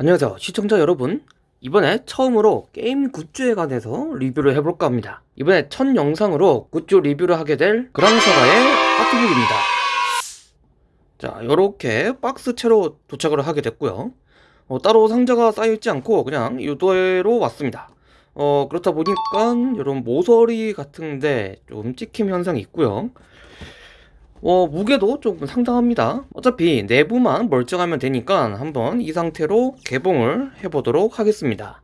안녕하세요. 시청자 여러분. 이번에 처음으로 게임 굿즈에 관해서 리뷰를 해볼까 합니다. 이번에 첫 영상으로 굿즈 리뷰를 하게 될 그랑사가의 아트북입니다. 자 요렇게 박스채로 도착을 하게 됐고요. 어, 따로 상자가 쌓여있지 않고 그냥 유도로 왔습니다. 어 그렇다 보니까 이런 모서리 같은데 좀 찍힘 현상이 있고요 어, 무게도 조금 상당합니다. 어차피 내부만 멀쩡하면 되니까 한번 이 상태로 개봉을 해보도록 하겠습니다.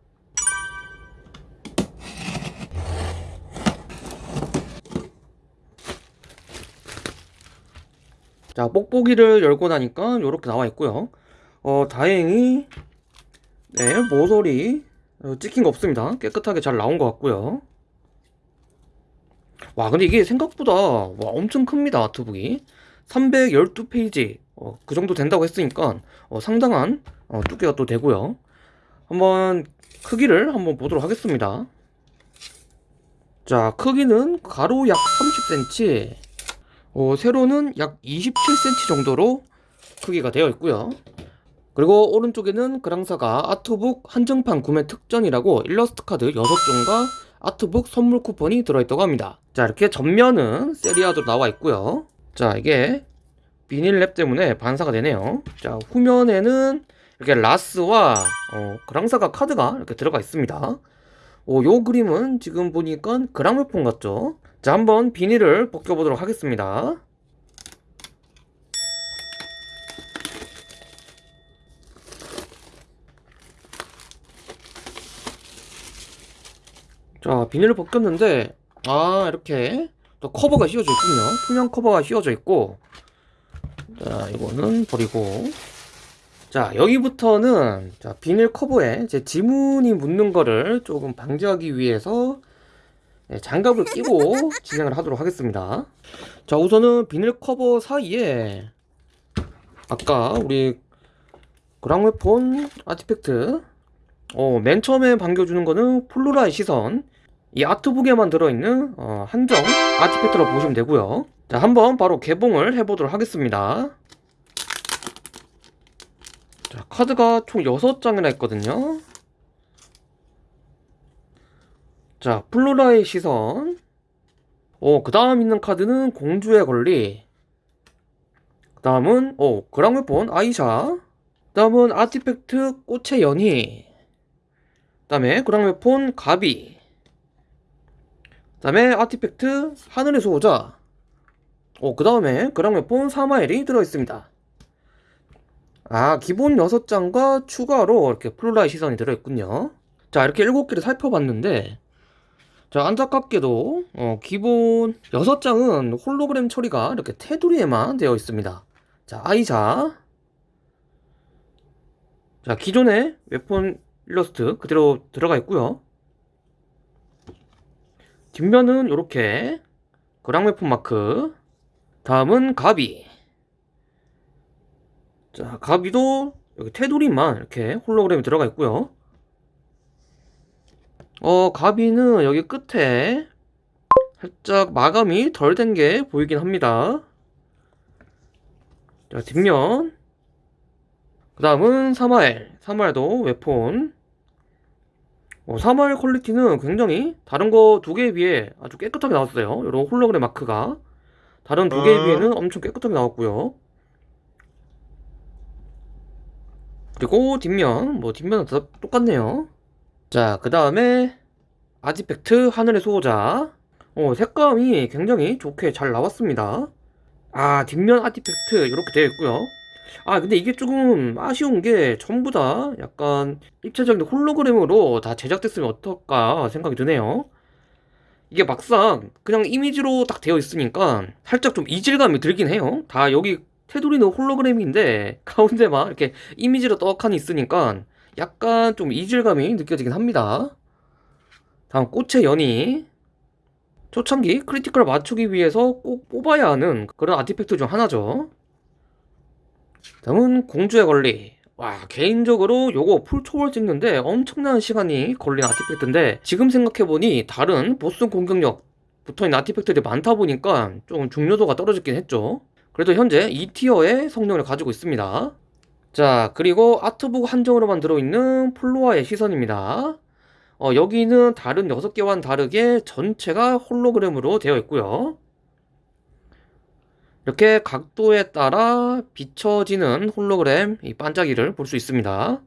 자, 뽁뽁이를 열고 나니까 이렇게 나와 있고요. 어, 다행히 네, 모서리 어, 찍힌 거 없습니다. 깨끗하게 잘 나온 것 같고요. 와 근데 이게 생각보다 와 엄청 큽니다 아트북이. 312페이지. 어, 그 정도 된다고 했으니까 어, 상당한 어, 두께가 또 되고요. 한번 크기를 한번 보도록 하겠습니다. 자 크기는 가로 약 30cm 어, 세로는 약 27cm 정도로 크기가 되어 있고요. 그리고 오른쪽에는 그랑사가 아트북 한정판 구매 특전이라고 일러스트 카드 6종과 아트북 선물 쿠폰이 들어있다고 합니다. 자 이렇게 전면은 세리아도 나와 있고요. 자 이게 비닐랩 때문에 반사가 되네요. 자 후면에는 이렇게 라스와 어, 그랑사가 카드가 이렇게 들어가 있습니다. 어, 요 그림은 지금 보니까 그랑물폰 같죠? 자 한번 비닐을 벗겨보도록 하겠습니다 자 비닐을 벗겼는데 아 이렇게 또 커버가 씌워져 있군요. 투명 커버가 씌워져 있고. 자 이거는 버리고. 자 여기부터는 자 비닐 커버에 제 지문이 묻는 거를 조금 방지하기 위해서 네, 장갑을 끼고 진행을 하도록 하겠습니다. 자 우선은 비닐 커버 사이에 아까 우리 그랑웨폰 아티팩트 어, 맨 처음에 반겨주는 거는 폴로라의 시선 이 아트북에만 들어있는 어, 한정 아티팩트로 보시면 되고요. 자 한번 바로 개봉을 해보도록 하겠습니다. 자 카드가 총 6장이나 있거든요. 자 플로라의 시선. 어, 그 다음 있는 카드는 공주의 권리. 그 다음은 어, 그랑웨폰 아이샤. 그 다음은 아티팩트 꽃의 연희. 그 다음에 그랑웨폰 가비 다음에 아티팩트 하늘의 수호자. 어, 그 다음에 그랑웨폰 사마엘이 들어있습니다. 아 기본 6장과 추가로 이렇게 플로라의 시선이 들어있군요. 자 이렇게 7개를 살펴봤는데 자 안타깝게도 어, 기본 6장은 홀로그램 처리가 이렇게 테두리에만 되어 있습니다. 자 아이자 자 기존의 웨폰 일러스트 그대로 들어가 있고요 뒷면은 이렇게. 그랑웨폰 마크. 다음은 가비. 자 가비도 여기 테두리만 이렇게 홀로그램이 들어가 있고요. 어 가비는 여기 끝에 살짝 마감이 덜 된 게 보이긴 합니다. 자 뒷면. 그 다음은 사마엘. 사마엘도 웨폰 어, 3월 퀄리티는 굉장히 다른 거 두 개에 비해 아주 깨끗하게 나왔어요. 이런 홀로그램 마크가. 다른 두 개에 어. 비해는 엄청 깨끗하게 나왔고요. 그리고 뒷면 뭐 뒷면은 다 똑같네요. 자 그 다음에 아지팩트 하늘의 수호자. 어, 색감이 굉장히 좋게 잘 나왔습니다. 아 뒷면 아티팩트 이렇게 되어 있고요 아 근데 이게 조금 아쉬운 게 전부 다 약간 입체적인 홀로그램으로 다 제작됐으면 어떨까 생각이 드네요. 이게 막상 그냥 이미지로 딱 되어 있으니까 살짝 좀 이질감이 들긴 해요. 다 여기 테두리는 홀로그램인데 가운데만 이렇게 이미지로 떡하니 있으니까 약간 좀 이질감이 느껴지긴 합니다. 다음 꽃의 연이 초창기 critical을 맞추기 위해서 꼭 뽑아야 하는 그런 artifact 중 하나죠 다음은 공주의 권리 와 개인적으로 요거 full초월 찍는데 엄청난 시간이 걸린 artifact인데 지금 생각해보니 다른 보스 공격력 붙어있는 아티팩트들이 많다 보니까 좀 중요도가 떨어졌긴 했죠 그래도 현재 2티어의 성능을 가지고 있습니다 자, 그리고 아트북 한정으로만 들어있는 플로아의 시선입니다. 어, 여기는 다른 6개와는 다르게 전체가 홀로그램으로 되어 있고요. 이렇게 각도에 따라 비춰지는 홀로그램 이 반짝이를 볼 수 있습니다.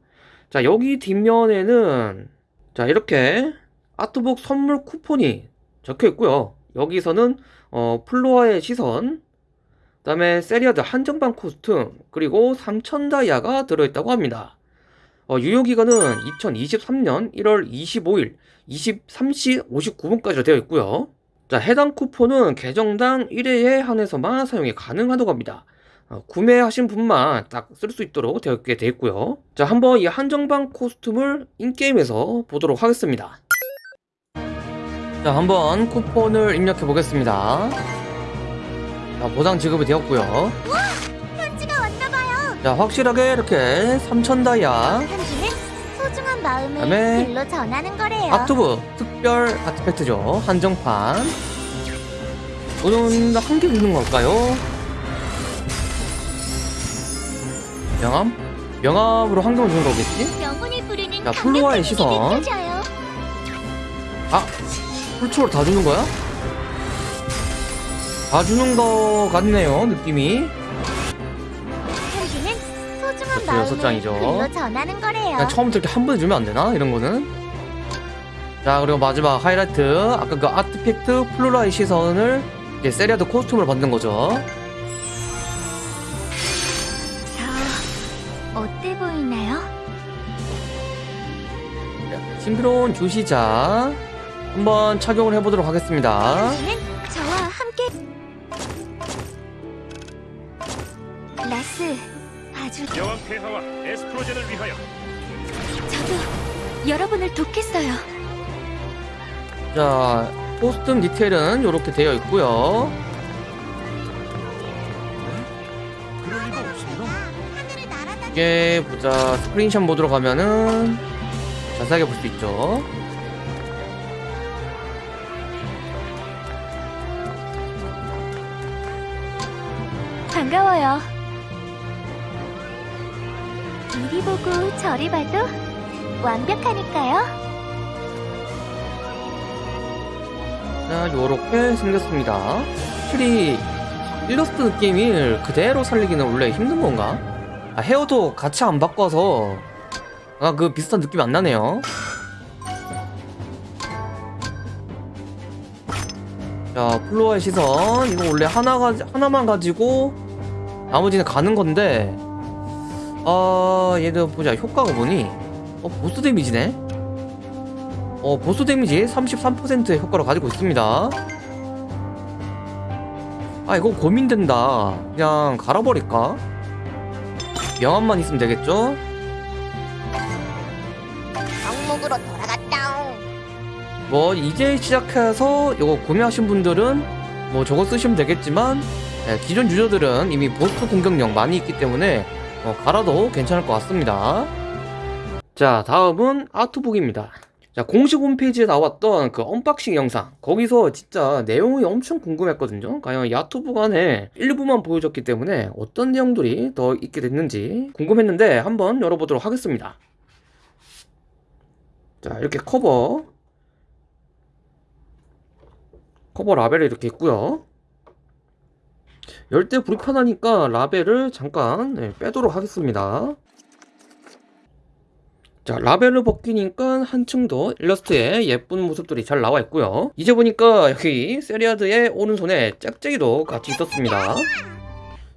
자, 여기 뒷면에는 자, 이렇게 art book 선물 쿠폰이 적혀 있고요. 여기서는 어, 플로아의 시선, 그 다음에 세리아드 한정판 costume, 그리고 3000 다이아가 들어있다고 합니다. 어, 유효기간은 2023년 1월 25일 23시 59분까지로 되어 있고요. 자, 해당 쿠폰은 계정당 1회에 한해서만 사용이 가능하다고 합니다. 어, 구매하신 분만 딱 쓸 수 있도록 되어 있게 되어 있고요. 자, 한번 이 한정판 costume을 in-game에서 보도록 하겠습니다. 자, 한번 쿠폰을 입력해 보겠습니다. 자, 보상 지급이 되었고요. 편지가 왔나 봐요. 자, 확실하게 이렇게 3000 다이아 마음을 그다음에 글로 전하는 거래요. 아트북 특별 아티팩트죠. 한정판. 오늘 한개 있는 걸까요? 명함? 명함으로 한 개만 주는 거겠지? 자, 플로아의 시선. 아! full초월로 다 주는 거야? 다 주는 거 같네요, 느낌이. 여섯 장이죠. 그냥 처음부터 이렇게 한 번에 주면 안 되나? 이런 거는. 자, 그리고 마지막 하이라이트. 아까 그 artifact 플로라의 시선을 이제 세리아드 costume으로 받는 거죠. 저 어때 보이나요? 싱크론 주시자. 한번 착용을 해보도록 하겠습니다. 저와 함께 라스 여왕 폐하와 에스프로젠을 위하여 저도 여러분을 돕겠어요. 자, 코스튬 디테일은 이렇게 되어 있고요. 이게 보자 스크린샷 모드로 가면은 자세하게 볼 수 있죠. 반가워요. 이리 보고 저리 봐도 완벽하니까요. 자, 요렇게 생겼습니다. 확실히 일러스트 느낌을 그대로 살리기는 원래 힘든 건가? 아, 헤어도 같이 안 바꿔서 아, 그 비슷한 느낌이 안 나네요. 자, 플로어의 시선. 이거 원래 하나 가 하나만 가지고 나머지는 가는 건데, 아, 얘를 보자. 효과가 뭐니? 어, 보스 damage네? 어, 보스 damage 33%의 효과를 가지고 있습니다. 아, 이거 고민된다. 그냥 갈아버릴까? 명함만 있으면 되겠죠? 돌아갔다. 뭐, 이제 시작해서 이거 구매하신 분들은 뭐 저거 쓰시면 되겠지만, 예, 기존 유저들은 이미 보스 공격력 많이 있기 때문에 어, 갈아도 괜찮을 것 같습니다. 자, 다음은 아트북입니다. 자, 공식 홈페이지에 나왔던 그 unboxing 영상. 거기서 진짜 내용이 엄청 궁금했거든요. 과연 이 아트북 안에 일부만 보여줬기 때문에 어떤 내용들이 더 있게 됐는지 궁금했는데 한번 열어보도록 하겠습니다. 자, 이렇게 커버. 커버 라벨이 이렇게 있고요. 열때 불편하니까 라벨을 잠깐 네, 빼도록 하겠습니다. 자, 라벨을 벗기니까 한층 더 일러스트에 예쁜 모습들이 잘 나와 있고요. 이제 보니까 여기 세리아드의 오른손에 짝짝이도 같이 있었습니다.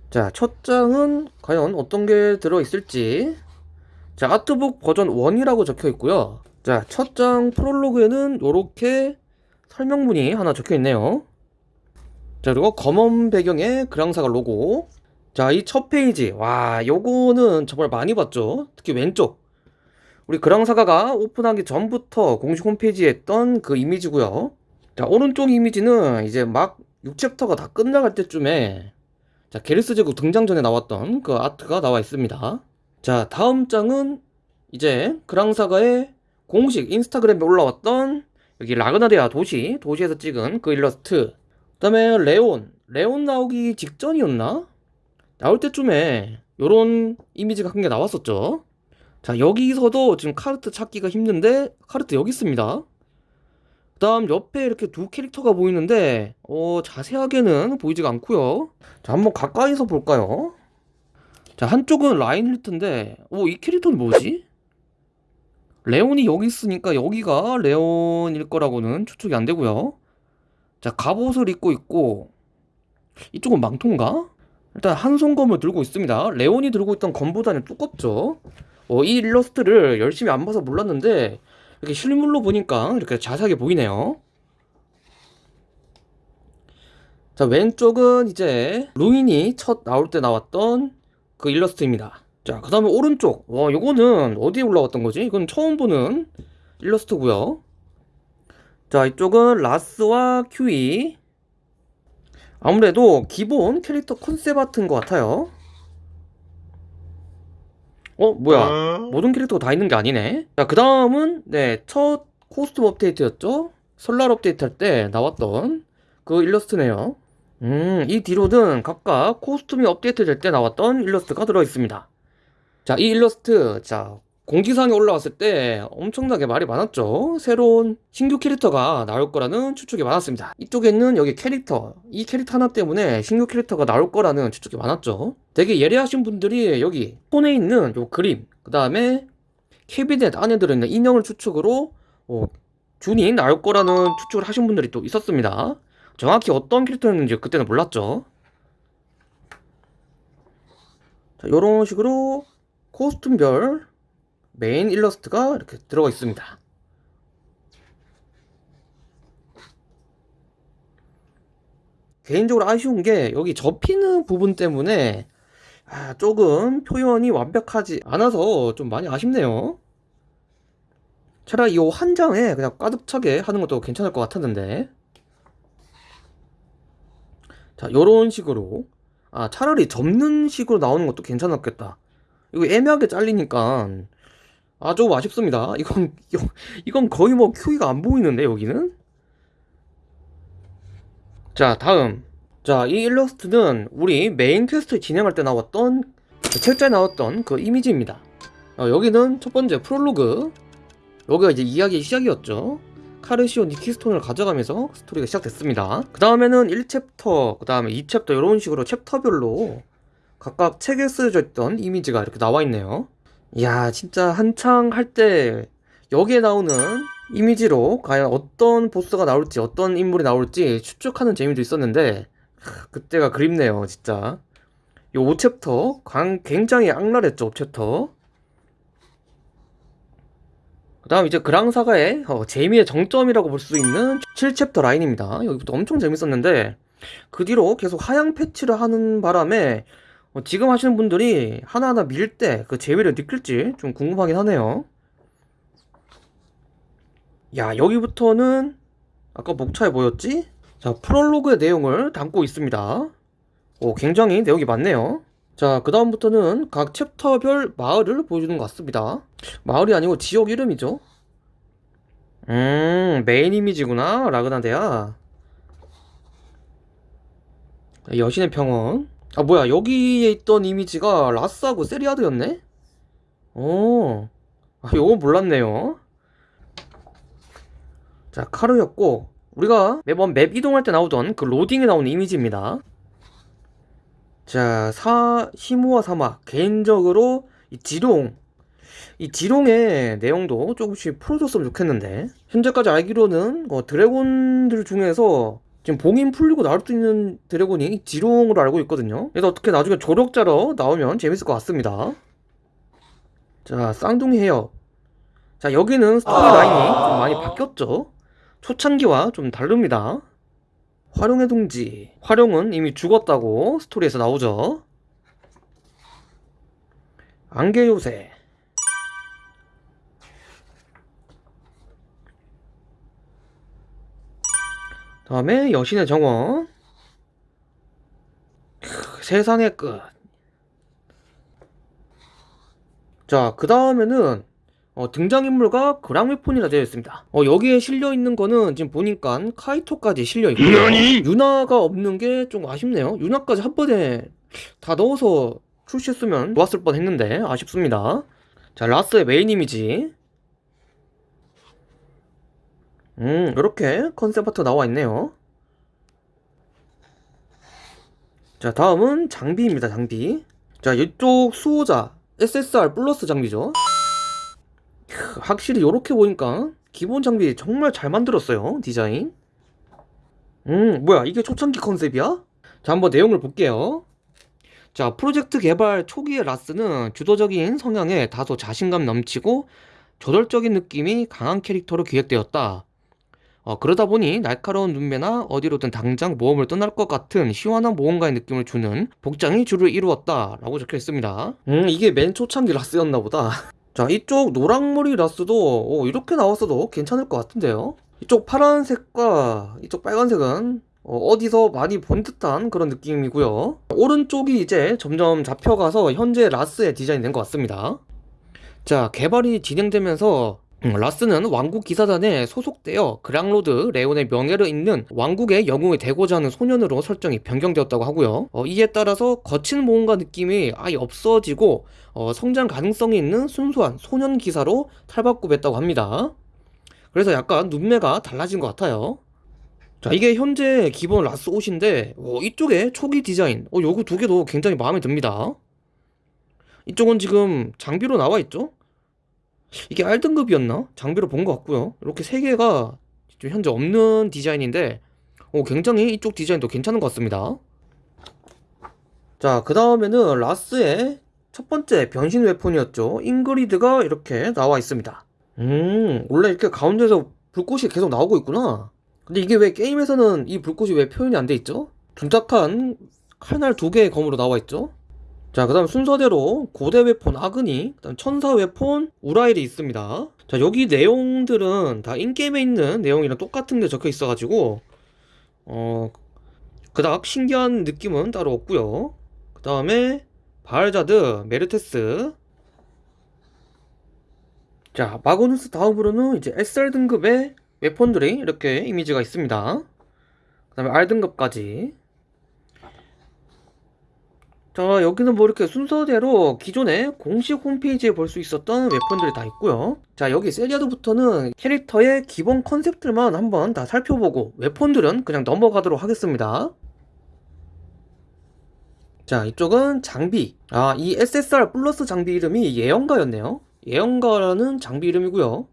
자, 첫 장은 과연 어떤 게 들어있을지. 자, 아트북 버전 1이라고 적혀 있고요. 자, 첫 장 프롤로그에는 이렇게 설명문이 하나 적혀 있네요. 자, 그리고 검은 배경에 그랑사가 로고. 자, 이 첫 페이지. 와, 요거는 정말 많이 봤죠? 특히 왼쪽. 우리 그랑사가가 오픈하기 전부터 공식 홈페이지에 했던 그 이미지고요. 자, 오른쪽 이미지는 이제 막 6챕터가 다 끝나갈 때쯤에 자, 게르스 제국 등장 전에 나왔던 그 아트가 나와 있습니다. 자, 다음 장은 이제 그랑사가의 공식 인스타그램에 올라왔던 여기 라그나데아 도시, 도시에서 찍은 그 일러스트. 그 다음에 레온. 레온 나오기 직전이었나? 나올 때쯤에 요런 이미지가 한개 나왔었죠 자 여기서도 지금 카르트 찾기가 힘든데 카르트 여기 있습니다 그 다음 옆에 이렇게 두 캐릭터가 보이는데 어 자세하게는 보이지가 않고요 자 한번 가까이서 볼까요 자 한쪽은 라인힐트인데 오이 캐릭터는 뭐지? 레온이 여기 있으니까 여기가 레온일 거라고는 추측이 안 되고요 자 갑옷을 입고 있고 이쪽은 망토인가? 일단 한 손검을 들고 있습니다. 레온이 들고 있던 검보다는 두껍죠? 어, 이 일러스트를 열심히 안 봐서 몰랐는데 이렇게 실물로 보니까 이렇게 자세하게 보이네요. 자 왼쪽은 이제 루인이 첫 나올 때 나왔던 그 일러스트입니다. 자그 다음에 오른쪽. 와 요거는 어디에 올라왔던 거지? 이건 처음 보는 일러스트고요 자 이쪽은 라스와 큐이. 아무래도 기본 캐릭터 컨셉 아트인 것 같아요. 어 뭐야? 모든 캐릭터가 다 있는 게 아니네. 자 그 다음은 네 첫 코스튬 업데이트였죠? 설날 업데이트 할 때 나왔던 그 일러스트네요. 음이 뒤로는 각각 코스튬이 업데이트 될 때 나왔던 일러스트가 들어있습니다. 자 이 일러스트 자 공지사항에 올라왔을 때 엄청나게 말이 많았죠. 새로운 신규 캐릭터가 나올 거라는 추측이 많았습니다. 이쪽에는 여기 캐릭터 이 캐릭터 하나 때문에 신규 캐릭터가 나올 거라는 추측이 많았죠. 되게 예리하신 분들이 여기 손에 있는 요 그림 그 다음에 캐비넷 안에 들어있는 인형을 추측으로 어, 준이 나올 거라는 추측을 하신 분들이 또 있었습니다. 정확히 어떤 캐릭터였는지 그때는 몰랐죠. 자 요런 식으로 코스튬별 메인 일러스트가 이렇게 들어가 있습니다. 개인적으로 아쉬운 게 여기 접히는 부분 때문에 아, 조금 표현이 완벽하지 않아서 좀 많이 아쉽네요. 차라리 이 한 장에 그냥 가득 차게 하는 것도 괜찮을 것 같았는데 자 요런 식으로 아 차라리 접는 식으로 나오는 것도 괜찮았겠다 이거 애매하게 잘리니까 아 조금 아쉽습니다. 이건 이건- 거의 뭐 큐이가 안 보이는데 여기는? 자 다음. 자 이 일러스트는 우리 메인 퀘스트 진행할 때 나왔던 그 책자에 나왔던 그 이미지입니다. 어, 여기는 첫 번째 프롤로그. 여기가 이제 이야기의 시작이었죠. 카르시온이 키스톤을 가져가면서 스토리가 시작됐습니다. 그 다음에는 1챕터 그 다음에 2챕터 이런 식으로 챕터별로 각각 책에 쓰여져 있던 이미지가 이렇게 나와 있네요 이야 진짜 한창 할 때 여기에 나오는 이미지로 과연 어떤 보스가 나올지 어떤 인물이 나올지 추측하는 재미도 있었는데 크, 그때가 그립네요 진짜. 이 5챕터 강, 굉장히 악랄했죠 5챕터. 그 다음 이제 그랑사가의 어, 재미의 정점이라고 볼 수 있는 7챕터 라인입니다. 여기부터 엄청 재밌었는데 그 뒤로 계속 하향 패치를 하는 바람에 어, 지금 하시는 분들이 하나하나 밀 때 그 재미를 느낄지 좀 궁금하긴 하네요. 야, 여기부터는 아까 목차에 뭐였지? 자, 프롤로그의 내용을 담고 있습니다. 오, 굉장히 내용이 많네요. 자, 그 다음부터는 각 챕터별 마을을 보여주는 것 같습니다. 마을이 아니고 지역 이름이죠. 음, 메인 이미지구나, 라그나데아. 여신의 평원. 아 뭐야 여기에 있던 이미지가 라스하고 세리아드였네? 어, 아 요건 몰랐네요. 자 카르였고 우리가 매번 맵 이동할 때 나오던 그 로딩에 나오는 이미지입니다. 자 사, 시무와 사막 개인적으로 이 지룡. 이 지룡의 내용도 조금씩 풀어줬으면 좋겠는데. 현재까지 알기로는 어, 드래곤들 중에서 지금 봉인 풀리고 나올 수 있는 드래곤이 지룡으로 알고 있거든요. 그래서 어떻게 나중에 조력자로 나오면 재밌을 것 같습니다. 자 쌍둥이 헤어. 자 여기는 스토리 라인이 좀 많이 바뀌었죠. 초창기와 좀 다릅니다. 활용의 둥지. 활용은 이미 죽었다고 스토리에서 나오죠. 안개 요새 다음에 여신의 정원 크, 세상의 끝. 자, 그 다음에는 어, 등장인물과 그랑웨폰이라 되어 있습니다. 어, 여기에 실려 있는 거는 지금 보니까 카이토까지 실려 있고요. 너니? 유나가 없는 게 좀 아쉽네요. 유나까지 한 번에 다 넣어서 출시했으면 좋았을 뻔 했는데 아쉽습니다 자 라스의 메인 이미지 음 이렇게 컨셉 아트 나와 있네요. 자 다음은 장비입니다 장비. 자 이쪽 수호자 SSR 플러스 장비죠. 크, 확실히 이렇게 보니까 기본 장비 정말 잘 만들었어요 디자인. 음 뭐야 이게 초창기 컨셉이야? 자 한번 내용을 볼게요. 자 프로젝트 개발 초기의 라스는 주도적인 성향에 다소 자신감 넘치고 저돌적인 느낌이 강한 캐릭터로 기획되었다 어, 그러다 보니 날카로운 눈매나 어디로든 당장 모험을 떠날 것 같은 시원한 모험가의 느낌을 주는 복장이 주를 이루었다 라고 적혀 있습니다. 음 이게 맨 초창기 라스였나 보다. 자 이쪽 노랑머리 라스도 어, 이렇게 나왔어도 괜찮을 것 같은데요? 이쪽 파란색과 이쪽 빨간색은 어, 디서 많이 본 듯한 그런 느낌이고요. 오른쪽이 이제 점점 잡혀가서 현재 라스의 디자인이 된 것 같습니다. 자 개발이 진행되면서 음, 라스는 왕국 기사단에 소속되어 그랑로드 레온의 명예를 잇는 왕국의 영웅이 되고자 하는 소년으로 설정이 변경되었다고 하고요. 어, 이에 따라서 거친 모험가 느낌이 아예 없어지고 어, 성장 가능성이 있는 순수한 소년 기사로 탈바꿈했다고 합니다. 그래서 약간 눈매가 달라진 것 같아요. 자 이게 현재 기본 라스 옷인데 어, 이쪽에 초기 디자인 어, 요거 두 개도 굉장히 마음에 듭니다. 이쪽은 지금 장비로 나와 있죠? 이게 R등급이었나? 장비로 본 것 같고요. 이렇게 세 개가 현재 없는 디자인인데 어, 굉장히 이쪽 디자인도 괜찮은 것 같습니다. 자, 그 다음에는 라스의 첫 번째 변신 웨폰이었죠. 잉그리드가 이렇게 나와 있습니다. 음, 원래 이렇게 가운데서 불꽃이 계속 나오고 있구나. 근데 이게 왜 게임에서는 이 불꽃이 왜 표현이 안 돼 있죠? 둔탁한 칼날 두 개의 검으로 나와 있죠? 자, 그 다음 순서대로 고대 weapon 아그니, 그 다음 천사 weapon 우라일이 있습니다. 자, 여기 내용들은 다 in-game에 있는 내용이랑 똑같은 게 적혀 있어가지고, 어, 그닥 신기한 느낌은 따로 없고요. 그 다음에 바알자드, 메르테스. 자, 마고누스 다음으로는 이제 SR 등급의 웨폰들이 이렇게 이미지가 있습니다. 그 다음에 R 등급까지. 자 여기는 뭐 이렇게 순서대로 기존의 공식 홈페이지에 볼 수 있었던 웨폰들이 다 있고요. 자 여기 세리아드부터는 캐릭터의 기본 컨셉들만 한번 다 살펴보고 웨폰들은 그냥 넘어가도록 하겠습니다. 자 이쪽은 장비. 아 이 SSR 플러스 장비 이름이 예언가였네요. 예언가라는 장비 이름이고요.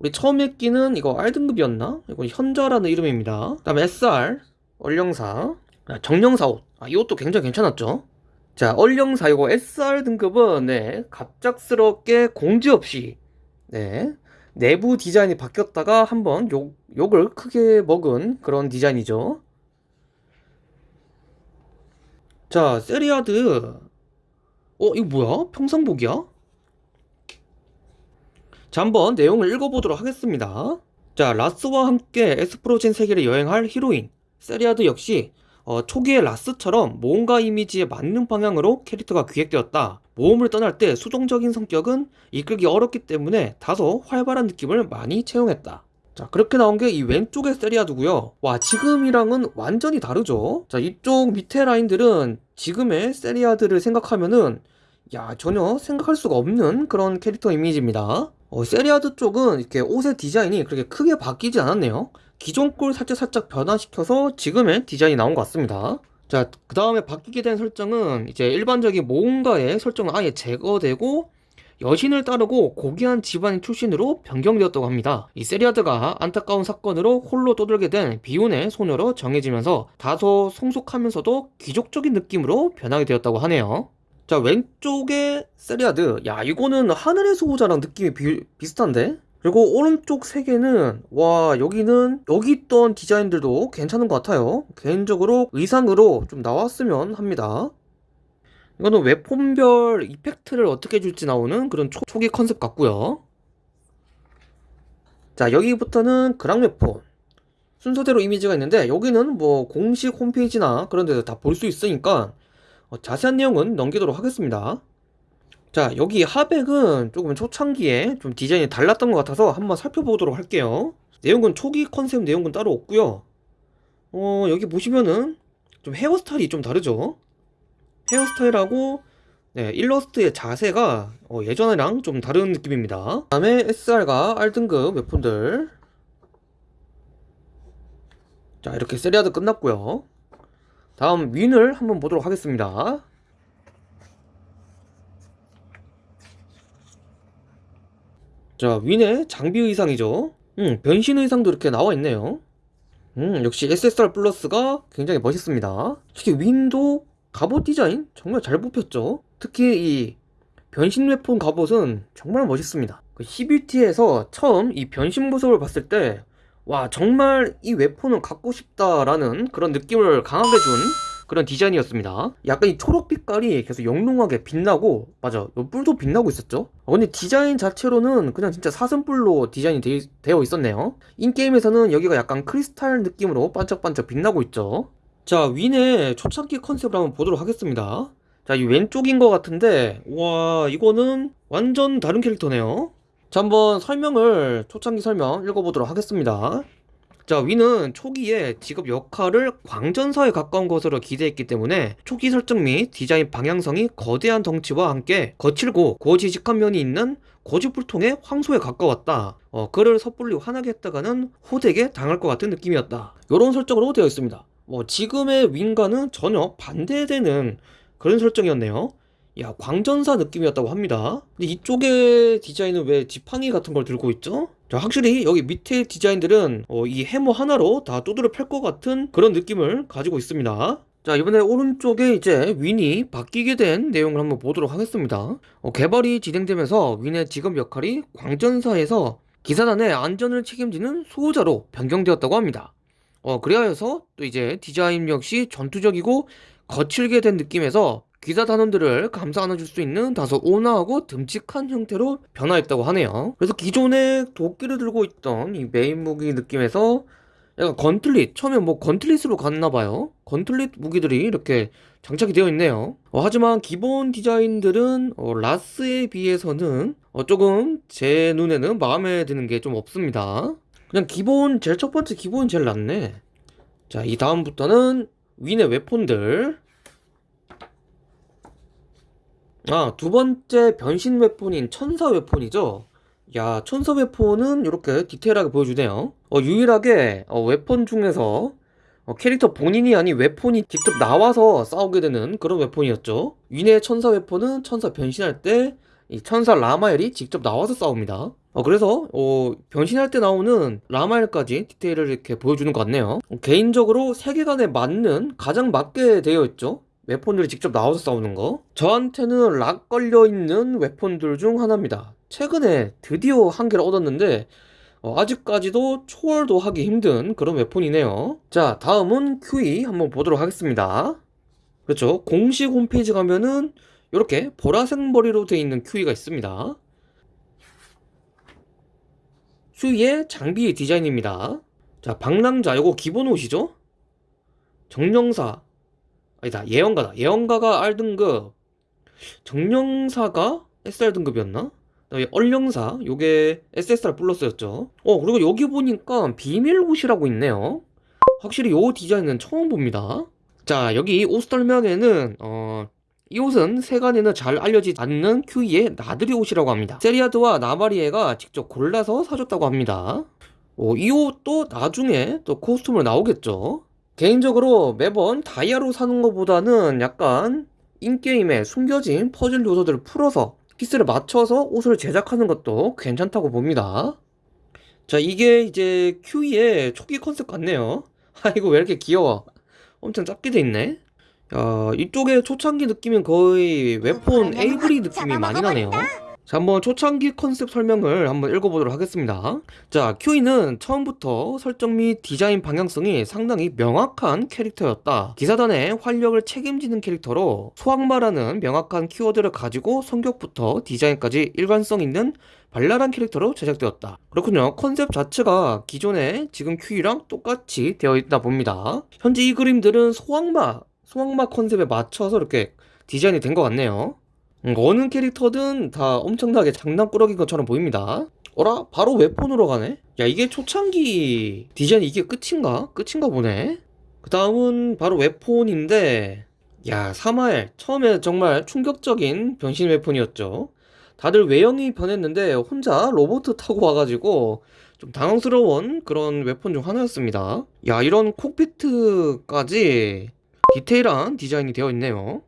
우리 처음에 끼는 이거 R등급이었나? 이거 현자라는 이름입니다. 그 다음에 SR 얼령사. 아, 정령사 옷. 아, 이것도 굉장히 괜찮았죠? 자, 얼령사 이거 SR 등급은 네, 갑작스럽게 공지 없이 네, 내부 디자인이 바뀌었다가 한번 욕, 욕을 크게 먹은 그런 디자인이죠. 자, 세리아드. 어, 이거 뭐야? 평상복이야? 자, 한번 내용을 읽어보도록 하겠습니다. 자, 라스와 함께 에스프로젠 세계를 여행할 히로인. 세리아드 역시 어, 초기의 라스처럼 모험가 이미지에 맞는 방향으로 캐릭터가 기획되었다. 모험을 떠날 때 수동적인 성격은 이끌기 어렵기 때문에 다소 활발한 느낌을 많이 채용했다. 자, 그렇게 나온 게 이 왼쪽의 세리아드고요. 와, 지금이랑은 완전히 다르죠? 자, 이쪽 밑에 라인들은 지금의 세리아드를 생각하면은 야, 전혀 생각할 수가 없는 그런 캐릭터 이미지입니다. 어, 세리아드 쪽은 이렇게 옷의 디자인이 그렇게 크게 바뀌지 않았네요. 기존 걸 살짝 살짝 변화시켜서 지금의 디자인이 나온 것 같습니다. 자, 그 다음에 바뀌게 된 설정은 이제 일반적인 모험가의 설정은 아예 제거되고 여신을 따르고 고귀한 집안 출신으로 변경되었다고 합니다. 이 세리아드가 안타까운 사건으로 홀로 떠돌게 된 비운의 소녀로 정해지면서 다소 성숙하면서도 귀족적인 느낌으로 변하게 되었다고 하네요. 자, 왼쪽에 세리아드. 야, 이거는 하늘의 수호자랑 느낌이 비, 비슷한데? 그리고 오른쪽 세 개는 와 여기는 여기 있던 디자인들도 괜찮은 것 같아요. 개인적으로 의상으로 좀 나왔으면 합니다. 이거는 weapon별 effect를 어떻게 줄지 나오는 그런 초, 초기 컨셉 같고요. 자 여기부터는 그랑 weapon. 순서대로 이미지가 있는데 여기는 뭐 공식 홈페이지나 그런 데서 다 볼 수 있으니까 어, 자세한 내용은 넘기도록 하겠습니다 자 여기 하백은 조금 초창기에 좀 디자인이 달랐던 것 같아서 한번 살펴보도록 할게요 내용은 초기 컨셉 내용은 따로 없고요 어 여기 보시면은 좀 헤어스타일이 좀 다르죠 헤어스타일하고 네, 일러스트의 자세가 어, 예전이랑 좀 다른 느낌입니다. 다음에 SR과 R등급 웹폰들. 자, 이렇게 세리아드 끝났고요. 다음 윈을 한번 보도록 하겠습니다. 자, 윈의 장비 의상이죠. 음, 변신 의상도 이렇게 나와 있네요. 음, 역시 SSR 플러스가 굉장히 멋있습니다. 특히 윈도 갑옷 디자인 정말 잘 뽑혔죠. 특히 이 변신 weapon 갑옷은 정말 멋있습니다. 그 11T에서 처음 이 변신 모습을 봤을 때, 와, 정말 이 웨폰은 갖고 싶다라는 그런 느낌을 강하게 준 그런 디자인이었습니다. 약간 이 초록 빛깔이 계속 영롱하게 빛나고, 맞아, 요 뿔도 빛나고 있었죠. 어, 근데 디자인 자체로는 그냥 진짜 사슴뿔로 디자인이 되, 되어 있었네요. 인게임에서는 여기가 약간 크리스탈 느낌으로 반짝반짝 빛나고 있죠. 자, 윈의 초창기 컨셉을 한번 보도록 하겠습니다. 자, 이 왼쪽인 것 같은데, 와, 이거는 완전 다른 캐릭터네요. 자, 한번 설명을, 초창기 설명 읽어보도록 하겠습니다. 자, 위는 초기에 직업 역할을 광전사에 가까운 것으로 기대했기 때문에 초기 설정 및 디자인 방향성이 거대한 덩치와 함께 거칠고 고지식한 면이 있는 고집불통의 황소에 가까웠다. 어, 그를 섣불리 화나게 했다가는 호되게 당할 것 같은 느낌이었다. 이런 설정으로 되어 있습니다. 뭐 지금의 윙과는 전혀 반대되는 그런 설정이었네요. 야, 광전사 느낌이었다고 합니다. 근데 이쪽의 디자인은 왜 지팡이 같은 걸 들고 있죠? 자, 확실히 여기 밑에 디자인들은 어, 이 해머 하나로 다 두드려 팰 것 같은 그런 느낌을 가지고 있습니다. 자, 이번에 오른쪽에 이제 윈이 바뀌게 된 내용을 한번 보도록 하겠습니다. 어, 개발이 진행되면서 윈의 직업 역할이 광전사에서 기사단의 안전을 책임지는 수호자로 변경되었다고 합니다. 어, 그래서 또 이제 디자인 역시 전투적이고 거칠게 된 느낌에서 기사 단원들을 감싸 안아줄 수 있는 다소 온화하고 듬직한 형태로 변화했다고 하네요. 그래서 기존에 도끼를 들고 있던 이 메인 무기 느낌에서 약간 건틀릿, 처음에 뭐 건틀릿으로 갔나봐요. 건틀릿 무기들이 이렇게 장착이 되어 있네요. 어, 하지만 기본 디자인들은 어, 라스에 비해서는 어, 조금 제 눈에는 마음에 드는 게 좀 없습니다. 그냥 기본, 제일 첫 번째 기본이 제일 낫네. 자, 이 다음부터는 윈의 weapon들. 아, 두 번째 변신 weapon인 천사 weapon이죠. 야, 천사 weapon은 이렇게 디테일하게 보여주네요. 어, 유일하게 어, weapon 중에서 어, 캐릭터 본인이 아닌 weapon이 직접 나와서 싸우게 되는 그런 weapon이었죠. 윈의 천사 weapon은 천사 변신할 때 이 천사 라마엘이 직접 나와서 싸웁니다. 어, 그래서 어, 변신할 때 나오는 라마엘까지 디테일을 이렇게 보여주는 것 같네요. 어, 개인적으로 세계관에 맞는 가장 맞게 되어 있죠. 웨폰들이 직접 나와서 싸우는 거. 저한테는 락 걸려 있는 웨폰들 중 하나입니다. 최근에 드디어 한 개를 얻었는데 어, 아직까지도 초월도 하기 힘든 그런 웨폰이네요. 자, 다음은 QE 한번 보도록 하겠습니다. 그렇죠. 공식 홈페이지 가면은 이렇게 보라색 머리로 되어 있는 QE가 있습니다. QE의 장비 디자인입니다. 자, 방랑자, 요거 기본 옷이죠? 정령사, 아니다, 예언가다. 예언가가 R등급, 정령사가 SR등급이었나? 얼령사, 요게 SSR 플러스였죠. 어, 그리고 여기 보니까 비밀 옷이라고 있네요. 확실히 요 디자인은 처음 봅니다. 자, 여기 옷 설명에는, 어, 이 옷은 세간에는 잘 알려지지 않는 큐이의 나들이 옷이라고 합니다. 세리아드와 나마리에가 직접 골라서 사줬다고 합니다. 어, 이 옷도 나중에 또 코스튬으로 나오겠죠. 개인적으로 매번 다이아로 사는 것보다는 약간 in-game에 숨겨진 퍼즐 요소들을 풀어서 piece를 맞춰서 옷을 제작하는 것도 괜찮다고 봅니다. 자, 이게 이제 큐이의 초기 컨셉 같네요. 아이고, 왜 이렇게 귀여워. 엄청 작게 돼 있네. 야, 이쪽에 초창기 느낌은 거의 weapon 에이브리 느낌이 많이 나네요. 자, 한번 초창기 컨셉 설명을 한번 읽어보도록 하겠습니다. 자, 큐이는 처음부터 설정 및 디자인 방향성이 상당히 명확한 캐릭터였다. 기사단의 활력을 책임지는 캐릭터로 소악마라는 명확한 키워드를 가지고 성격부터 디자인까지 일관성 있는 발랄한 캐릭터로 제작되었다. 그렇군요. 컨셉 자체가 기존의 지금 큐이랑 똑같이 되어 있다 봅니다. 현재 이 그림들은 소악마, 소악마 컨셉에 맞춰서 이렇게 디자인이 된 것 같네요. 음, 어느 캐릭터든 다 엄청나게 장난꾸러기인 것처럼 보입니다. 어라? 바로 웨폰으로 가네? 야, 이게 초창기 디자인 이게 끝인가? 끝인가 보네? 그 다음은 바로 웨폰인데, 야, 3화에 처음에 정말 충격적인 변신 웨폰이었죠. 다들 외형이 변했는데 혼자 로봇 타고 와가지고 좀 당황스러운 그런 웨폰 중 하나였습니다. 야, 이런 콕피트까지 디테일한 디자인이 되어 있네요.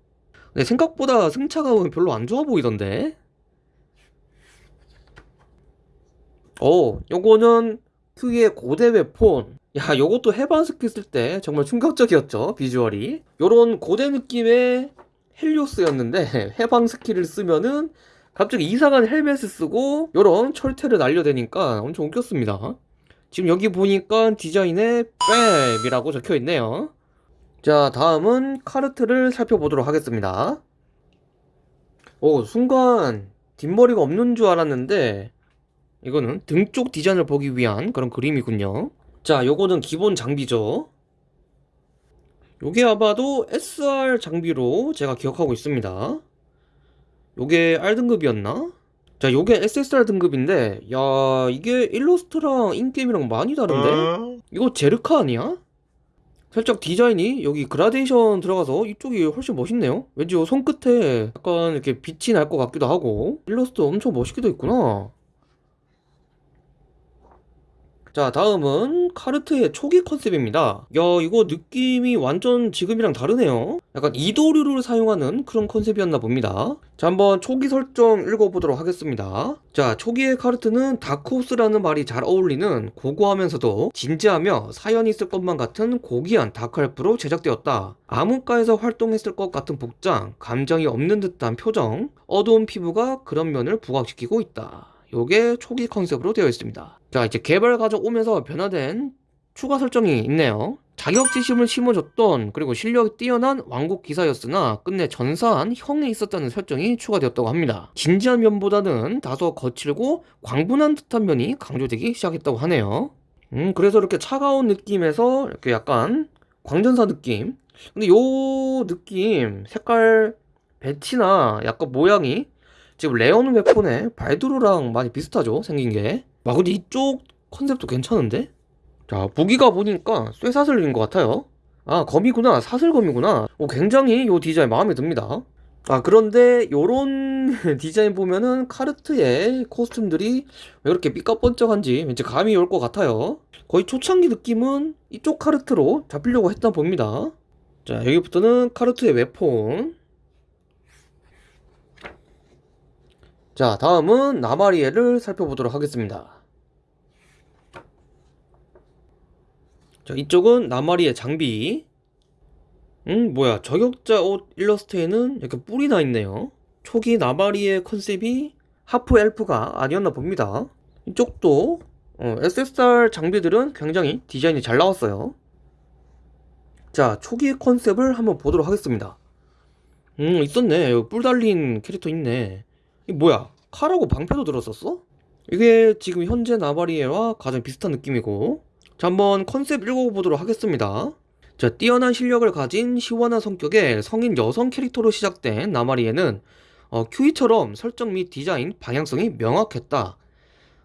근데 생각보다 승차감은 별로 안 좋아 보이던데. 어, 요거는 큐이 고대 weapon. 야, 요것도 해방 스킬 쓸때 정말 충격적이었죠, 비주얼이. 요런 고대 느낌의 헬리오스였는데, 해방 스킬을 쓰면은 갑자기 이상한 헬멧을 쓰고, 요런 철퇴를 날려대니까 엄청 웃겼습니다. 지금 여기 보니까 디자인에 뺨이라고 적혀 있네요. 자, 다음은 카르트를 살펴보도록 하겠습니다. 오, 순간 뒷머리가 없는 줄 알았는데, 이거는 등쪽 디자인을 보기 위한 그런 그림이군요. 자, 요거는 기본 장비죠. 요게 아마도 SR 장비로 제가 기억하고 있습니다. 요게 R등급이었나? 자, 요게 SSR 등급인데, 야, 이게 일러스트랑 in-game이랑 많이 다른데? 이거 제르카 아니야? 살짝 디자인이 여기 그라데이션 들어가서 이쪽이 훨씬 멋있네요. 왠지 요 손끝에 약간 이렇게 빛이 날 것 같기도 하고, 일러스트 엄청 멋있게도 있구나. 자, 다음은 카르트의 초기 컨셉입니다. 야, 이거 느낌이 완전 지금이랑 다르네요. 약간 이도류를 사용하는 그런 컨셉이었나 봅니다. 자, 한번 초기 설정 읽어보도록 하겠습니다. 자, 초기의 카르트는 다크호스라는 말이 잘 어울리는 고고하면서도 진지하며 사연이 있을 것만 같은 고귀한 dark elf로 제작되었다. 암흑가에서 활동했을 것 같은 복장, 감정이 없는 듯한 표정, 어두운 피부가 그런 면을 부각시키고 있다. 요게 초기 컨셉으로 되어 있습니다. 자, 이제 개발 과정 오면서 변화된 추가 설정이 있네요. 자격지심을 심어줬던 그리고 실력이 뛰어난 왕국 기사였으나 끝내 전사한 형이 있었다는 설정이 추가되었다고 합니다. 진지한 면보다는 다소 거칠고 광분한 듯한 면이 강조되기 시작했다고 하네요. 음, 그래서 이렇게 차가운 느낌에서 이렇게 약간 광전사 느낌. 근데 요 느낌, 색깔 배치나 약간 모양이 지금 레온 웨폰의 발두르랑 많이 비슷하죠 생긴 게. 와 근데 이쪽 컨셉도 괜찮은데? 자 무기가 보니까 쇠사슬인 것 같아요. 아 검이구나 사슬검이구나. 오, 굉장히 요 디자인 마음에 듭니다. 아 그런데 요런 디자인 보면은 카르트의 코스튬들이 왜 그렇게 삐까뻔쩍한지 왠지 감이 올 것 같아요. 거의 초창기 느낌은 이쪽 카르트로 잡히려고 했다 봅니다. 자 여기부터는 카르트의 웨폰 자, 다음은 나마리에를 살펴보도록 하겠습니다. 자, 이쪽은 나마리에 장비. 음, 뭐야. 저격자 옷 일러스트에는 이렇게 뿔이 나 있네요. 초기 나마리의 컨셉이 하프 엘프가 아니었나 봅니다. 이쪽도 어, SSR 장비들은 굉장히 디자인이 잘 나왔어요. 자, 초기 컨셉을 한번 보도록 하겠습니다. 음, 있었네. 뿔 달린 캐릭터 있네. 이 뭐야? 칼하고 방패도 들었었어? 이게 지금 현재 나바리에와 가장 비슷한 느낌이고 자 한번 컨셉 읽어보도록 하겠습니다 자 뛰어난 실력을 가진 시원한 성격의 성인 여성 캐릭터로 시작된 나마리에는 어, 큐이처럼 설정 및 디자인 방향성이 명확했다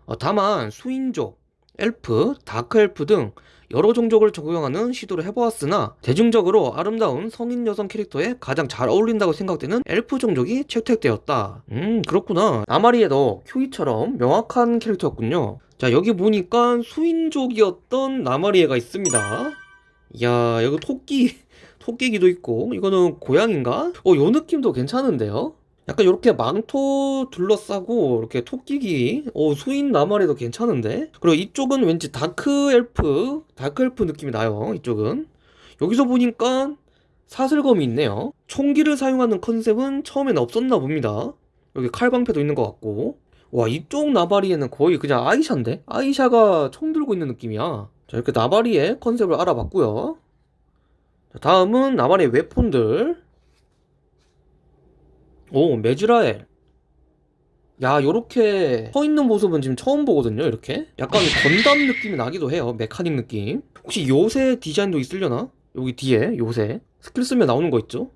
어, 다만 수인족, 엘프, 다크엘프 등 여러 종족을 적용하는 시도를 해보았으나 대중적으로 아름다운 성인 여성 캐릭터에 가장 잘 어울린다고 생각되는 엘프 종족이 채택되었다. 음 그렇구나. 나마리에도 큐이처럼 명확한 캐릭터였군요. 자 여기 보니까 수인족이었던 나마리에가 있습니다. 이야 여기 토끼 토끼기도 있고 이거는 고양인가? 어요 느낌도 괜찮은데요? 약간 이렇게 망토 둘러싸고 이렇게 토끼 귀? 어 수인 나마리에도 괜찮은데? 그리고 이쪽은 왠지 dark elf dark elf 느낌이 나요 이쪽은. 여기서 보니까 사슬검이 있네요. 총기를 사용하는 컨셉은 처음엔 없었나 봅니다. 여기 칼방패도 있는 것 같고. 와 이쪽 나마리에는 거의 그냥 아이샤인데? 아이샤가 총 들고 있는 느낌이야. 자 이렇게 나마리에 컨셉을 알아봤고요. 자, 다음은 나마리에 weapon들 오, 메즈라엘. 야, 요렇게 서 있는 모습은 지금 처음 보거든요, 이렇게. 약간 건담 느낌이 나기도 해요, mechanic 느낌. 혹시 요새 디자인도 있으려나? 여기 뒤에, 요새. 스킬 쓰면 나오는 거 있죠?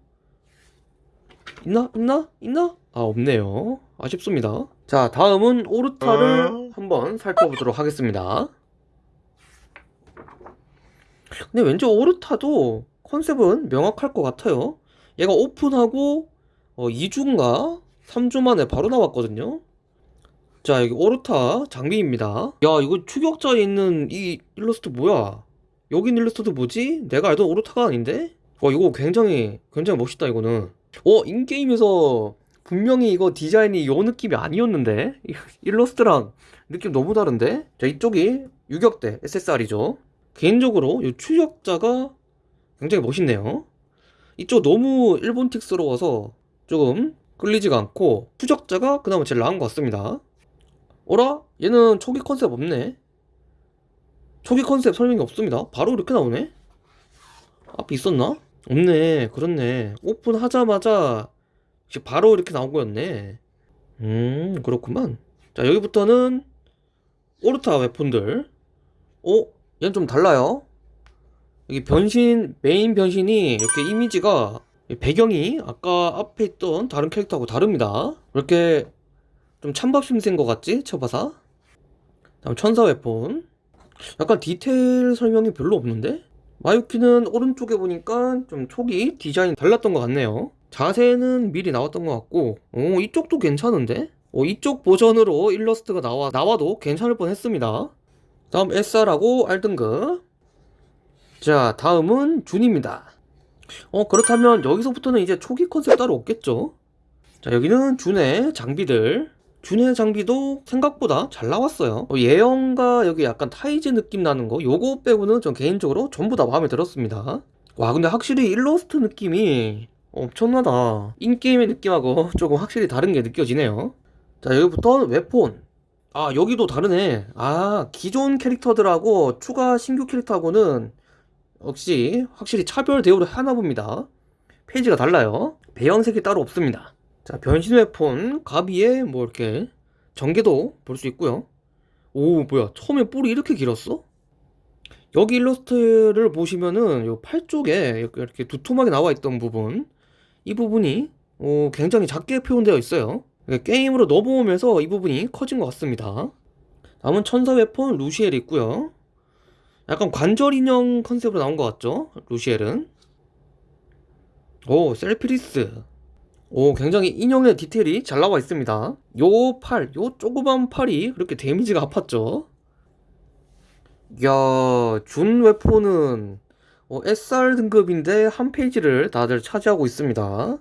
있나? 있나? 있나? 아, 없네요. 아쉽습니다. 자, 다음은 오르타를 한번 살펴보도록 하겠습니다. 근데 왠지 오르타도 컨셉은 명확할 것 같아요. 얘가 오픈하고 어, 2주인가 3주 만에 바로 나왔거든요. 자, 여기 오르타 장비입니다. 야, 이거 추격자에 있는 이 일러스트 뭐야? 여기 있는 일러스트 뭐지? 내가 알던 오르타가 아닌데? 와, 이거 굉장히, 굉장히 멋있다, 이거는. 어, 인게임에서 분명히 이거 디자인이 요 느낌이 아니었는데? 이 일러스트랑 느낌 너무 다른데? 자, 이쪽이 유격대 SSR이죠. 개인적으로 이 추격자가 굉장히 멋있네요. 이쪽 너무 일본틱스러워서 조금 끌리지가 않고 추적자가 그나마 제일 나은 것 같습니다. 어라? 얘는 초기 컨셉 없네. 초기 컨셉 설명이 없습니다. 바로 이렇게 나오네. 앞에 있었나? 없네. 그렇네. 오픈하자마자 바로 이렇게 나온 거였네. 음, 그렇구만. 자, 여기부터는 오르타 weapon들. 어? 얘는 좀 달라요. 여기 변신, 메인 변신이 이렇게 이미지가 배경이 아까 앞에 있던 다른 캐릭터하고 다릅니다. 이렇게 좀 찬밥 신세인 것 같지? 쳐봐서. 다음 천사 weapon. 약간 디테일 설명이 별로 없는데? 마유키는 오른쪽에 보니까 좀 초기 디자인 달랐던 것 같네요. 자세는 미리 나왔던 것 같고, 오, 이쪽도 괜찮은데? 오, 이쪽 버전으로 일러스트가 나와, 나와도 괜찮을 뻔 했습니다. 다음 SR하고 R등급. 자, 다음은 준입니다. 어, 그렇다면 여기서부터는 이제 초기 컨셉 따로 없겠죠? 자, 여기는 준의 장비들. 준의 장비도 생각보다 잘 나왔어요. 어, 예형과 여기 약간 타이즈 느낌 나는 거, 요거 빼고는 전 개인적으로 전부 다 마음에 들었습니다. 와, 근데 확실히 일러스트 느낌이 엄청나다. in-game의 느낌하고 조금 확실히 다른 게 느껴지네요. 자, 여기부터 웹폰. 아, 여기도 다르네. 아, 기존 캐릭터들하고 추가 신규 캐릭터하고는 역시 확실히 차별 대우를 하나 봅니다. 페이지가 달라요. 배경색이 따로 없습니다. 자, 변신 웨폰 가비에 뭐 이렇게 전개도 볼 수 있고요. 오, 뭐야? 처음에 뿔이 이렇게 길었어? 여기 일러스트를 보시면은 요 팔 쪽에 이렇게 두툼하게 나와 있던 부분 이 부분이 어, 굉장히 작게 표현되어 있어요. 그러니까 게임으로 넘어오면서 이 부분이 커진 것 같습니다. 다음은 천사 weapon 루시엘 있고요. 약간 관절 인형 컨셉으로 나온 것 같죠? 루시엘은. 오, 셀피리스. 오, 굉장히 인형의 디테일이 잘 나와 있습니다. 요 팔, 요 조그만 팔이 그렇게 데미지가 아팠죠? 야, 준 weapon은 어, SR 등급인데 한 페이지를 다들 차지하고 있습니다.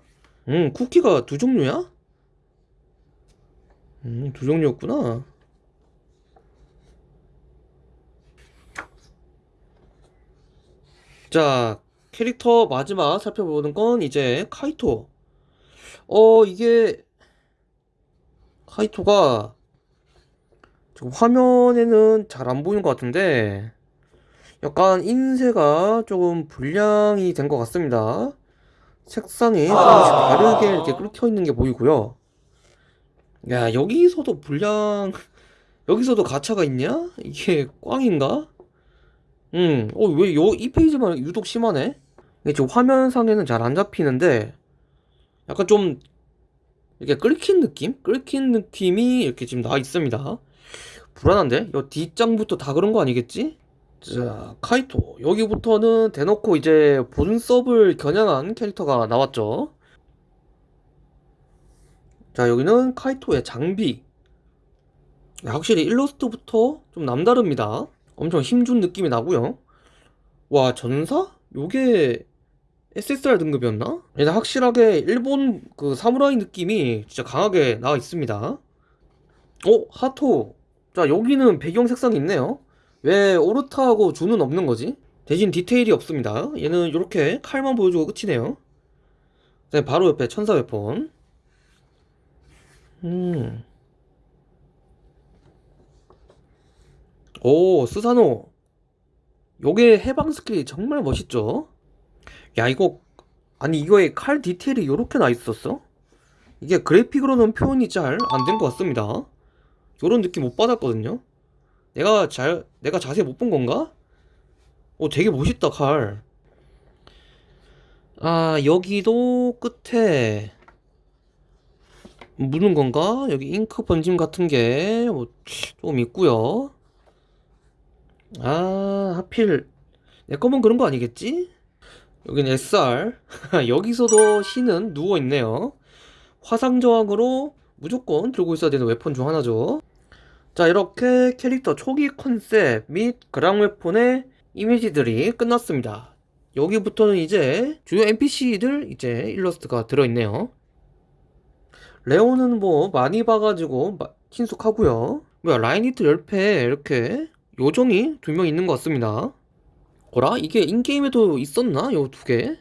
음, 쿠키가 두 종류야? 음, 두 종류였구나. 자, 캐릭터 마지막 살펴보는 건 이제 카이토. 어, 이게 카이토가 지금 화면에는 잘 안 보이는 것 같은데 약간 인쇄가 조금 불량이 된 것 같습니다. 색상이 조금씩 다르게 이렇게 끓여 있는 게 보이고요. 야, 여기서도 불량, 여기서도 가차가 있냐? 이게 꽝인가? 음, 어, 왜 요, 이 페이지만 유독 심하네? 이게 지금 화면상에는 잘 안 잡히는데, 약간 좀, 이렇게 끓긴 느낌? 끓긴 느낌이 이렇게 지금 나와 있습니다. 불안한데? 요 뒷장부터 다 그런 거 아니겠지? 자, 카이토. 여기부터는 대놓고 이제 본섭을 겨냥한 캐릭터가 나왔죠. 자, 여기는 카이토의 장비. 야, 확실히 일러스트부터 좀 남다릅니다. 엄청 힘준 느낌이 나고요. 와, 전사? 요게 SSR 등급이었나? 일단 확실하게 일본 그 사무라이 느낌이 진짜 강하게 나와 있습니다. 어, 하토. 자, 여기는 배경 색상이 있네요. 왜 오르타하고 준은 없는 거지? 대신 디테일이 없습니다. 얘는 이렇게 칼만 보여주고 끝이네요. 네, 바로 옆에 천사 weapon. 음. 오, 스사노. 요게 해방 스킬이 정말 멋있죠? 야, 이거, 아니, 이거에 칼 디테일이 요렇게 나 있었어? 이게 그래픽으로는 표현이 잘 안 된 것 같습니다. 요런 느낌 못 받았거든요? 내가 잘, 내가 자세히 못 본 건가? 오, 되게 멋있다, 칼. 아, 여기도 끝에 묻는 건가? 여기 잉크 번짐 같은 게뭐 조금 있고요. 아, 하필. 내 거면 그런 거 아니겠지? 여기는 SR 여기서도 신은 누워있네요. 화상 저항으로 무조건 들고 있어야 되는 weapon 중 하나죠. 자 이렇게 캐릭터 초기 컨셉 및 그랑 weapon의 이미지들이 끝났습니다. 여기부터는 이제 주요 NPC들 이제 일러스트가 들어있네요. 레오는 뭐 많이 봐가지고 마- 친숙하고요. 뭐야 라이니트 10패 이렇게 요정이 두 명 있는 것 같습니다 어라? 이게 인게임에도 있었나? 요 두 개?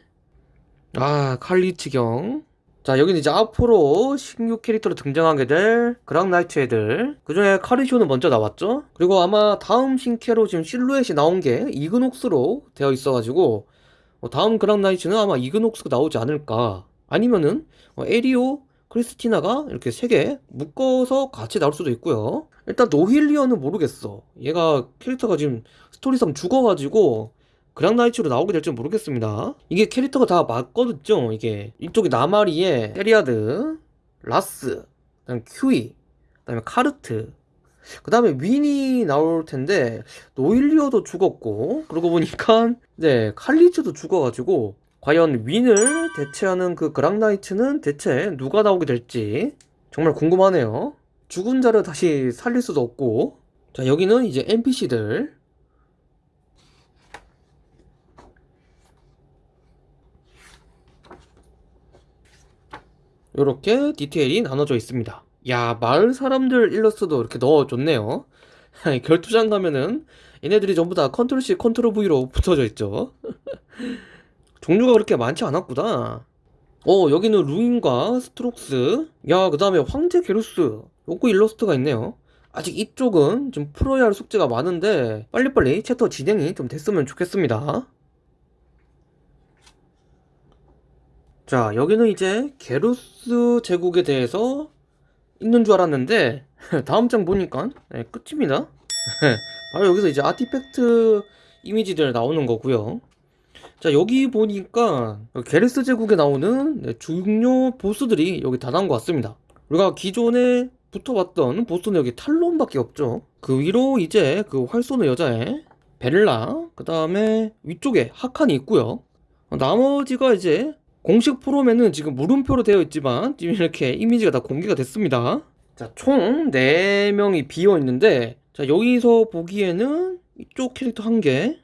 아 칼리치경 자 여기는 이제 앞으로 신규 캐릭터로 등장하게 될 그랑나이트 애들 그 중에 카리쇼는 먼저 나왔죠 그리고 아마 다음 신캐로 지금 실루엣이 나온 게 이그녹스로 되어 있어가지고 어, 다음 그랑나이트는 아마 이그녹스가 나오지 않을까 아니면은 어, 에리오 크리스티나가 이렇게 세 개 묶어서 같이 나올 수도 있고요 일단 노힐리언은 모르겠어 얘가 캐릭터가 지금 스토리상 죽어가지고 그랑나이츠로 나오게 될지 모르겠습니다. 이게 캐릭터가 다 맞거든요. 이게 이쪽이 나마리에 세리아드, 라스, 그다음 큐이, 그다음에 카르트, 그 다음에 윈이 나올 텐데 노일리오도 죽었고 그러고 보니까 네 칼리츠도 죽어가지고 과연 윈을 대체하는 그 그랑나이츠는 대체 누가 나오게 될지 정말 궁금하네요. 죽은 자를 다시 살릴 수도 없고 자 여기는 이제 NPC들 이렇게 디테일이 나눠져 있습니다. 야, 마을 사람들 일러스트도 이렇게 넣어줬네요. 결투장 가면은 얘네들이 전부 다 control C, control V로 붙어져 있죠. 종류가 그렇게 많지 않았구나. 어, 여기는 루인과 스트록스. 야, 그 다음에 황제 게루스. 요거 일러스트가 있네요. 아직 이쪽은 좀 풀어야 할 숙제가 많은데 빨리빨리 챕터 진행이 좀 됐으면 좋겠습니다. 자, 여기는 이제 게루스 제국에 대해서 있는 줄 알았는데 다음 장 보니까 네, 끝입니다. 바로 여기서 이제 artifact 이미지들 나오는 거고요. 자, 여기 보니까 게르스 제국에 나오는 네, 중요 보스들이 여기 다 나온 것 같습니다. 우리가 기존에 붙어봤던 보스는 여기 탈론밖에 없죠. 그 위로 이제 그 활 쏘는 여자애 벨라, 그 다음에 위쪽에 하칸이 있고요. 어, 나머지가 이제 공식 포럼에는 지금 물음표로 되어 있지만 지금 이렇게 이미지가 다 공개가 됐습니다. 자, 총 4명이 비어 있는데 자, 여기서 보기에는 이쪽 캐릭터 한 개,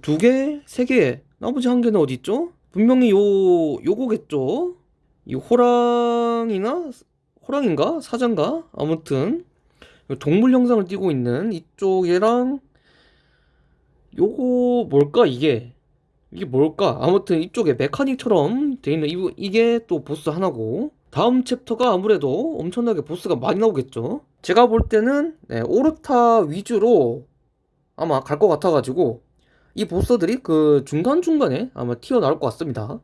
두 개, 세 개, 나머지 한 개는 어디 있죠? 분명히 요 요거겠죠? 이 호랑이나 호랑인가? 사자인가? 아무튼 동물 형상을 띠고 있는 이쪽이랑 요거 뭘까 이게? 이게 뭘까? 아무튼 이쪽에 메카닉처럼 돼 있는 이, 이게 또 보스 하나고 다음 챕터가 아무래도 엄청나게 보스가 많이 나오겠죠 제가 볼 때는 네, 오르타 위주로 아마 갈 것 같아가지고 이 보스들이 그 중간중간에 아마 튀어나올 것 같습니다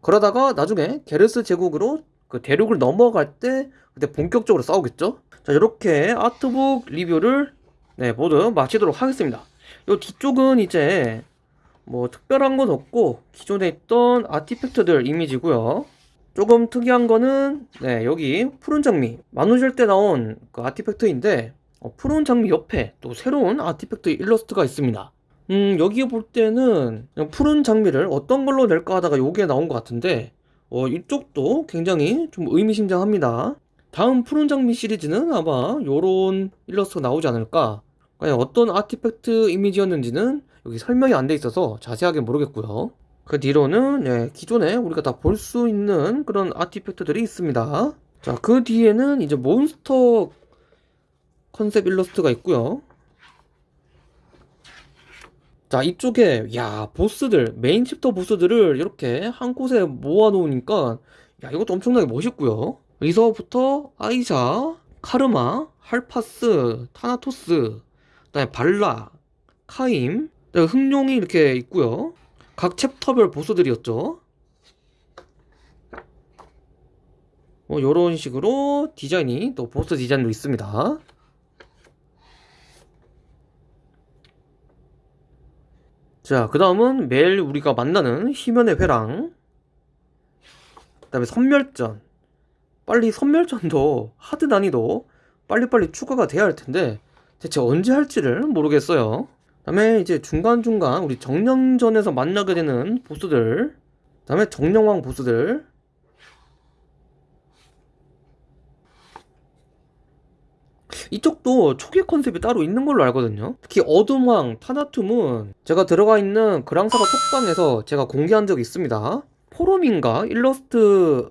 그러다가 나중에 게르스 제국으로 그 대륙을 넘어갈 때 그때 본격적으로 싸우겠죠 자 이렇게 아트북 리뷰를 네 모두 마치도록 하겠습니다 요 뒤쪽은 이제 뭐 특별한 건 없고 기존에 있던 아티팩트들 이미지고요. 조금 특이한 거는 네 여기 푸른 장미 만우절 때 나온 그 아티팩트인데 어, 푸른 장미 옆에 또 새로운 아티팩트 일러스트가 있습니다. 음 여기 볼 때는 푸른 장미를 어떤 걸로 낼까 하다가 요게 나온 것 같은데 어 이쪽도 굉장히 좀 의미심장합니다. 다음 푸른 장미 시리즈는 아마 요런 일러스트가 나오지 않을까 과연 어떤 아티팩트 이미지였는지는 여기 설명이 안 돼 있어서 자세하게 모르겠고요. 그 뒤로는 예, 기존에 우리가 다 볼 수 있는 그런 아티팩트들이 있습니다. 자, 그 뒤에는 이제 몬스터 컨셉 일러스트가 있고요. 자, 이쪽에 야, 보스들, 메인 챕터 보스들을 이렇게 한 곳에 모아 놓으니까 야, 이것도 엄청나게 멋있고요. 여기서부터 아이샤, 카르마, 할파스, 타나토스, 그다음에 발라, 카임, 네, 흑룡이 이렇게 있고요. 각 챕터별 보스들이었죠. 뭐 이런 식으로 디자인이 또 보스 디자인도 있습니다. 자, 그 다음은 매일 우리가 만나는 희면의 회랑. 그 다음에 선멸전. 빨리 선멸전도 하드 난이도 빨리빨리 추가가 돼야 할 텐데 대체 언제 할지를 모르겠어요. 다음에 이제 중간중간 우리 정령전에서 만나게 되는 보스들 다음에 정령왕 보스들 이쪽도 초기 컨셉이 따로 있는 걸로 알거든요. 특히 어둠왕 타나툼은 제가 들어가 있는 그랑사가 톡방에서 제가 공개한 적이 있습니다. 포럼인가? 일러스트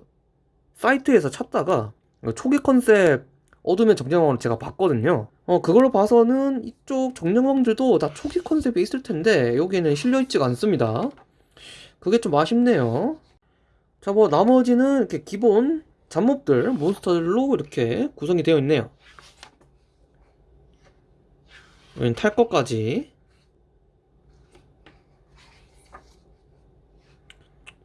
사이트에서 찾다가 초기 컨셉 어둠의 정령왕을 제가 봤거든요. 어 그걸로 봐서는 이쪽 정령왕들도 다 초기 컨셉이 있을 텐데 여기에는 실려있지가 않습니다. 그게 좀 아쉽네요. 자 뭐 나머지는 이렇게 기본 잡몹들 몬스터들로 이렇게 구성이 되어 있네요 여긴 탈 것까지.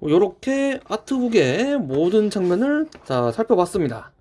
이렇게 아트북의 모든 장면을 자 살펴봤습니다